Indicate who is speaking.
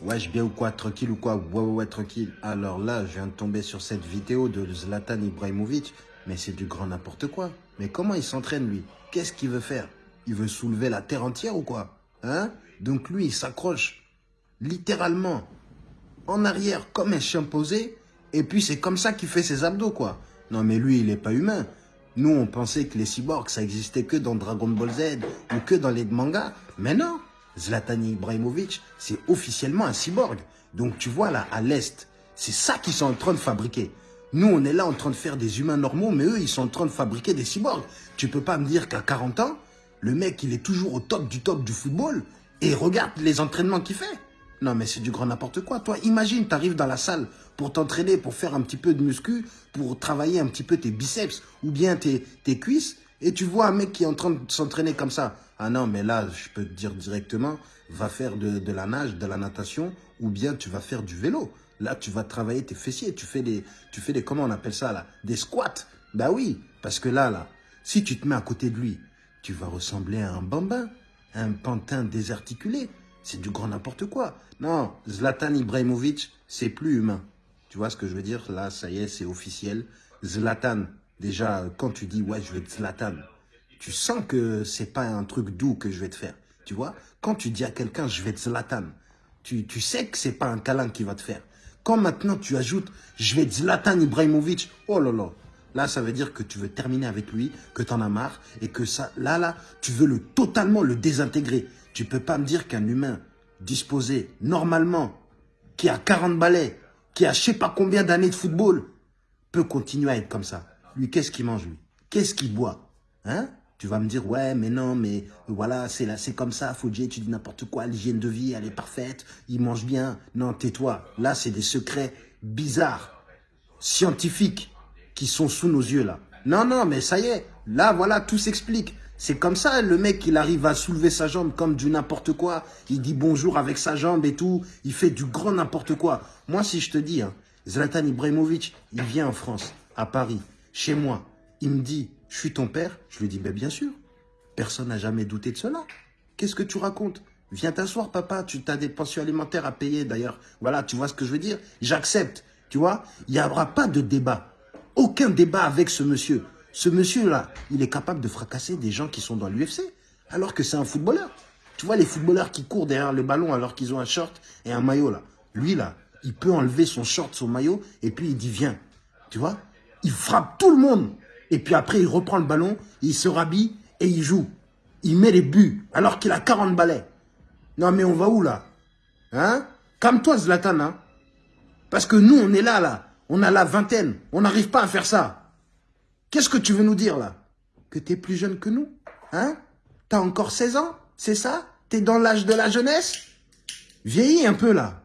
Speaker 1: Wesh, bien ou quoi Tranquille ou quoi? Ouais, ouais, ouais, tranquille. Alors là, je viens de tomber sur cette vidéo de Zlatan Ibrahimovic, mais c'est du grand n'importe quoi. Mais comment il s'entraîne, lui? Qu'est-ce qu'il veut faire? Il veut soulever la terre entière ou quoi? Hein? Donc lui, il s'accroche littéralement en arrière comme un chien posé, et puis c'est comme ça qu'il fait ses abdos, quoi. Non, mais lui, il est pas humain. Nous, on pensait que les cyborgs, ça existait que dans Dragon Ball Z ou que dans les mangas. Mais non, Zlatan Ibrahimovic, c'est officiellement un cyborg. Donc tu vois là, à l'Est, c'est ça qu'ils sont en train de fabriquer. Nous, on est là en train de faire des humains normaux, mais eux, ils sont en train de fabriquer des cyborgs. Tu peux pas me dire qu'à 40 ans, le mec, il est toujours au top du top du football et regarde les entraînements qu'il fait. Non, mais c'est du grand n'importe quoi. Toi, imagine, tu arrives dans la salle pour t'entraîner, pour faire un petit peu de muscu, pour travailler un petit peu tes biceps ou bien tes, tes cuisses, et tu vois un mec qui est en train de s'entraîner comme ça. Ah non, mais là, je peux te dire directement, va faire de, la nage, de la natation, ou bien tu vas faire du vélo. Là, tu vas travailler tes fessiers, tu fais des, tu fais des, comment on appelle ça là Des squats. Bah oui, parce que là, là, si tu te mets à côté de lui, tu vas ressembler à un bambin, un pantin désarticulé. C'est du grand n'importe quoi. Non, Zlatan Ibrahimovic, c'est plus humain. Tu vois ce que je veux dire? Là, ça y est, c'est officiel. Zlatan, déjà, quand tu dis, ouais, je vais Zlatan, tu sens que c'est pas un truc doux que je vais te faire. Tu vois Quand tu dis à quelqu'un, je vais Zlatan, tu, sais que c'est pas un câlin qui va te faire. Quand maintenant tu ajoutes, je vais Zlatan Ibrahimovic, oh là là, là ça veut dire que tu veux terminer avec lui, que tu en as marre, et que ça, là, là, tu veux le totalement le désintégrer. Tu peux pas me dire qu'un humain disposé normalement, qui a 40 balais, qui a je sais pas combien d'années de football, peut continuer à être comme ça. Lui, qu'est-ce qu'il mange, lui? Qu'est-ce qu'il boit? Hein? Tu vas me dire, ouais, mais non, mais voilà, c'est là, c'est comme ça, Faudier, tu dis n'importe quoi, l'hygiène de vie, elle est parfaite, il mange bien. Non, tais-toi. Là, c'est des secrets bizarres, scientifiques, qui sont sous nos yeux, là. Non, non, mais ça y est, là, voilà, tout s'explique. C'est comme ça, le mec, il arrive à soulever sa jambe comme du n'importe quoi. Il dit bonjour avec sa jambe et tout. Il fait du grand n'importe quoi. Moi, si je te dis, hein, Zlatan Ibrahimovic, il vient en France, à Paris, chez moi. Il me dit, je suis ton père. Je lui dis, ben bien sûr. Personne n'a jamais douté de cela. Qu'est-ce que tu racontes? Viens t'asseoir, papa. Tu as des pensions alimentaires à payer, d'ailleurs. Voilà, tu vois ce que je veux dire? J'accepte. Tu vois? Il n'y aura pas de débat. Aucun débat avec ce monsieur. Ce monsieur-là, il est capable de fracasser des gens qui sont dans l'UFC, alors que c'est un footballeur. Tu vois les footballeurs qui courent derrière le ballon alors qu'ils ont un short et un maillot là. Lui là, il peut enlever son short, son maillot, et puis il dit viens. Tu vois? Il frappe tout le monde. Et puis après, il reprend le ballon, il se rhabille et il joue. Il met les buts alors qu'il a 40 balais. Non mais on va où là? Hein? Calme-toi Zlatan, hein Parce que nous, on est là, là. On a la vingtaine. On n'arrive pas à faire ça. Qu'est-ce que tu veux nous dire là? Que tu es plus jeune que nous? Hein? T'as encore 16 ans? C'est ça? T'es dans l'âge de la jeunesse? Vieillis un peu là.